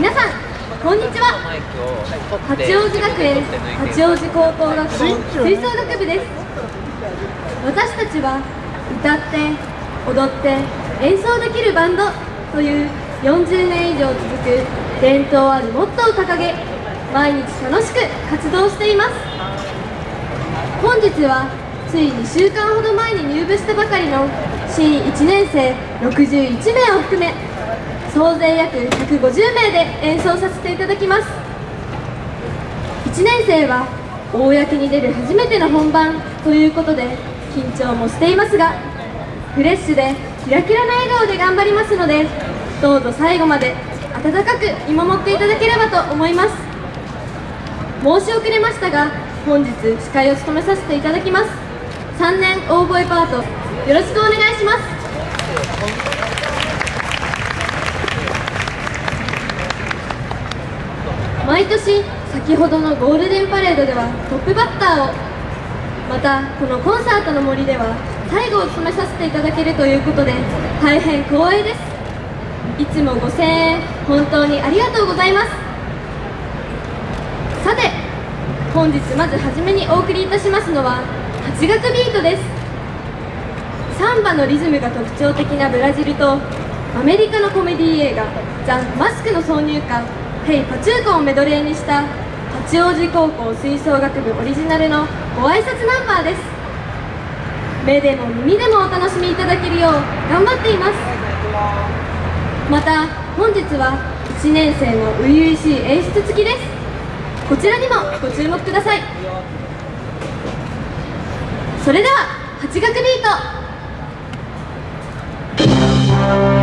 皆さんこんにちは。八王子学園八王子高等学校吹奏楽部です。私たちは歌って踊って演奏できるバンドという40年以上続く伝統あるモットーを掲げ毎日楽しく活動しています。本日はつい2週間ほど前に入部したばかりの新1年生61名を含め総勢約150名で演奏させていただきます。1年生は公に出る初めての本番ということで緊張もしていますがフレッシュでキラキラな笑顔で頑張りますのでどうぞ最後まで温かく見守っていただければと思います。申し遅れましたが本日司会を務めさせていただきます。3年大声パートよろしくお願いします。毎年先ほどのゴールデンパレードではトップバッターをまたこのコンサートの森では最後を務めさせていただけるということで大変光栄です。いつもご声援本当にありがとうございます。さて本日まずはじめにお送りいたしますのは8月ビートです。サンバのリズムが特徴的なブラジルとアメリカのコメディ映画「ザ・マスクの挿入歌「ヘイ・パチューコ」をメドレーにした八王子高校吹奏楽部オリジナルのご挨拶ナンバーです。目でも耳でもお楽しみいただけるよう頑張っています。また本日は1年生の初々しい演出付きです。こちらにもご注目ください。それでは8学ビート。